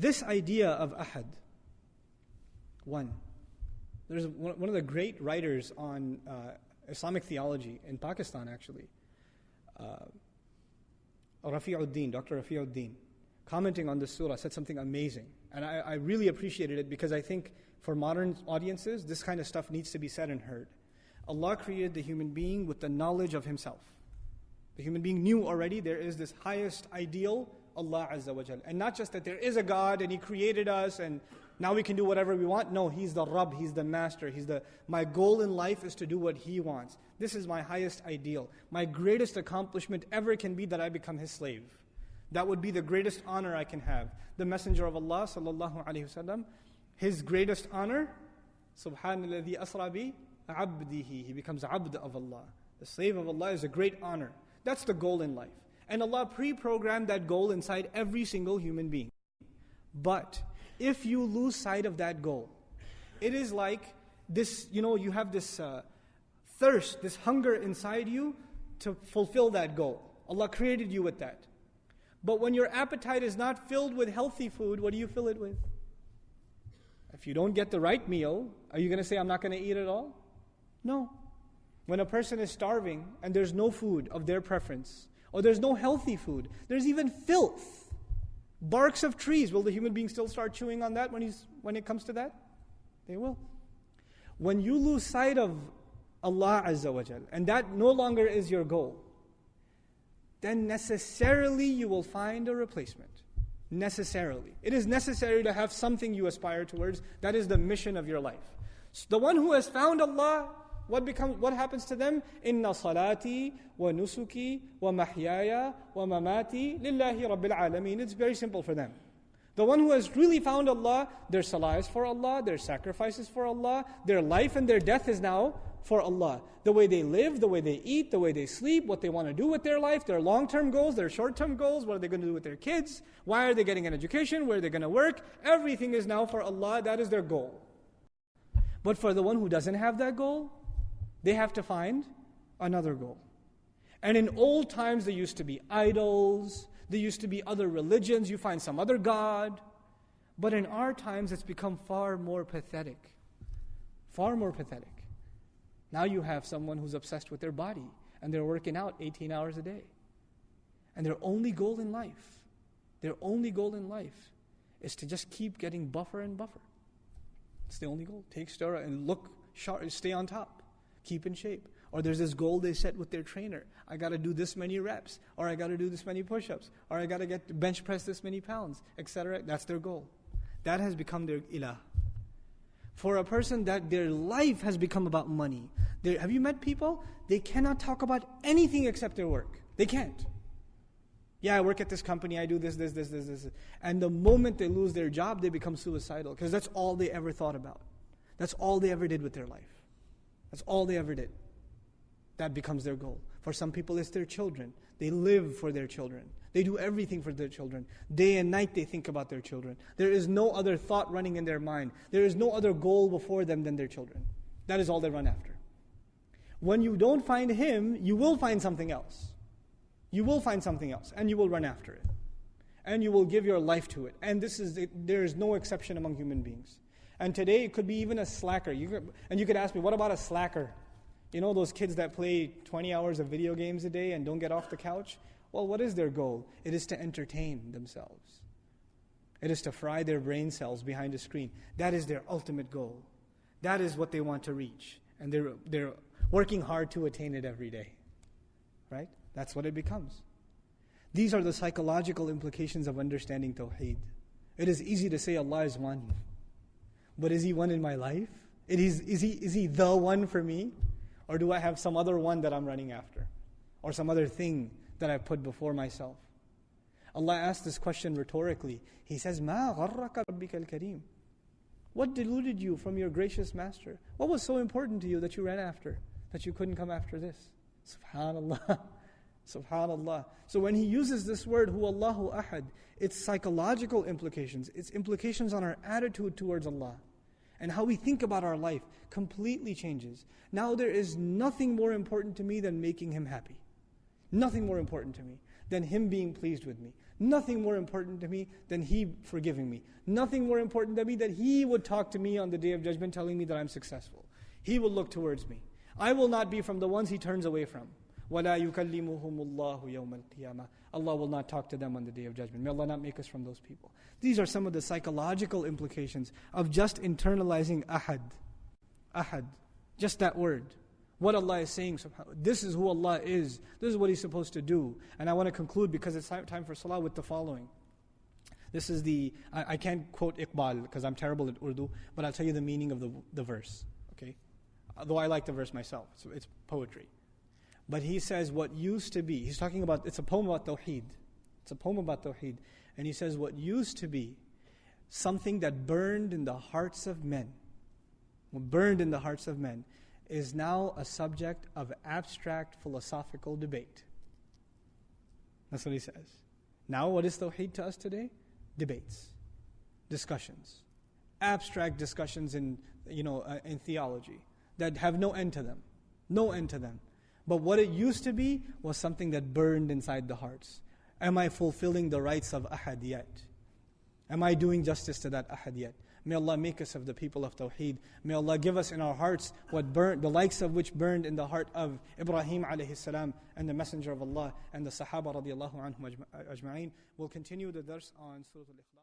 This idea of ahad, one, there's one of the great writers on uh, Islamic theology in Pakistan, actually, uh, Rafi'uddin, Dr. Rafi'uddin, commenting on this surah, said something amazing. And I, I really appreciated it because I think for modern audiences, this kind of stuff needs to be said and heard. Allah created the human being with the knowledge of Himself. The human being knew already there is this highest ideal, Allah Azza wa. And not just that there is a God and He created us and now we can do whatever we want. No, He's the Rabb, He's the Master. He's the my goal in life is to do what He wants. This is my highest ideal. My greatest accomplishment ever can be that I become His slave. That would be the greatest honor I can have. The Messenger of Allah, sallallahu alaihi wasallam, his greatest honor, Subhanalladhi asra bi abdihi. He becomes abd of Allah. The slave of Allah is a great honor. That's the goal in life. And Allah pre-programmed that goal inside every single human being. But if you lose sight of that goal, it is like this, you know, you have this uh, thirst, this hunger inside you to fulfill that goal. Allah created you with that. But when your appetite is not filled with healthy food, what do you fill it with? If you don't get the right meal, are you going to say, I'm not going to eat at all? No. When a person is starving and there's no food of their preference, or there's no healthy food, there's even filth, barks of trees, will the human being still start chewing on that when, he's, when it comes to that? They will. When you lose sight of Allah Azza wa Jal, and that no longer is your goal, then necessarily you will find a replacement. Necessarily. It is necessary to have something you aspire towards. That is the mission of your life. So the one who has found Allah, what becomes what happens to them? Inna salati wa nusuki wa mahyaya wa mamati lillahi rabbil alameen. It's very simple for them. The one who has really found Allah, their salah is for Allah, their sacrifices for Allah, their life and their death is now for Allah. The way they live, the way they eat, the way they sleep, what they want to do with their life, their long term goals, their short term goals, what are they going to do with their kids, why are they getting an education, where are they going to work, everything is now for Allah, that is their goal. But for the one who doesn't have that goal, they have to find another goal. And in old times, there used to be idols, there used to be other religions, you find some other God. But in our times, it's become far more pathetic. Far more pathetic. Now you have someone who's obsessed with their body and they're working out 18 hours a day. And their only goal in life, their only goal in life is to just keep getting buffer and buffer. It's the only goal. Take steroid and look sharp, stay on top, keep in shape. Or there's this goal they set with their trainer. I got to do this many reps, or I got to do this many push-ups, or I got to get bench press this many pounds, etc. That's their goal. That has become their ilah for a person that their life has become about money. They're, have you met people? They cannot talk about anything except their work. They can't. Yeah, I work at this company, I do this, this, this, this, this. And the moment they lose their job, they become suicidal because that's all they ever thought about. That's all they ever did with their life. That's all they ever did. That becomes their goal. For some people, it's their children. They live for their children. They do everything for their children. Day and night they think about their children. There is no other thought running in their mind. There is no other goal before them than their children. That is all they run after. When you don't find Him, you will find something else. You will find something else, and you will run after it. And you will give your life to it. And this is there is no exception among human beings. And today it could be even a slacker. You could, and you could ask me, what about a slacker? You know those kids that play 20 hours of video games a day and don't get off the couch? Well, what is their goal? It is to entertain themselves. It is to fry their brain cells behind a screen. That is their ultimate goal. That is what they want to reach. And they're, they're working hard to attain it every day. Right? That's what it becomes. These are the psychological implications of understanding Tawheed. It is easy to say Allah is one. But is He one in my life? Is, is, he, is he the one for me? Or do I have some other one that I'm running after? Or some other thing that I put before myself? Allah asked this question rhetorically. He says, Ma al-kareem. What deluded you from your gracious master? What was so important to you that you ran after, that you couldn't come after this? Subhanallah. Subhanallah. So when he uses this word, Hu Allahu Ahad, its psychological implications, its implications on our attitude towards Allah and how we think about our life completely changes. Now there is nothing more important to me than making him happy Nothing more important to me than Him being pleased with me. Nothing more important to me than He forgiving me. Nothing more important to me that He would talk to me on the day of judgment telling me that I'm successful. He will look towards me. I will not be from the ones He turns away from. وَلَا يُكَلِّمُهُمُ اللَّهُ يَوْمَ الْقِيَامَةِ Allah will not talk to them on the day of judgment. May Allah not make us from those people. These are some of the psychological implications of just internalizing ahad. Ahad. Just that word. What Allah is saying, this is who Allah is. This is what He's supposed to do. And I want to conclude because it's time for salah with the following. This is the, I, I can't quote Iqbal because I'm terrible at Urdu, but I'll tell you the meaning of the, the verse. Okay? Though I like the verse myself, so it's poetry. But he says what used to be, he's talking about, it's a poem about Tawheed. It's a poem about Tawheed. And he says what used to be something that burned in the hearts of men, burned in the hearts of men, is now a subject of abstract philosophical debate. That's what he says. Now, what is Tawheed to us today? Debates, discussions, abstract discussions in, you know, uh, in theology that have no end to them. No end to them. But what it used to be was something that burned inside the hearts. Am I fulfilling the rights of ahad yet? Am I doing justice to that ahad yet? May Allah make us of the people of Tawheed. May Allah give us in our hearts what burned, the likes of which burned in the heart of Ibrahim alayhi salam and the Messenger of Allah and the Sahaba radiallahu anhum ajma'in. We'll continue the dars on Surah Al-Ikhlas.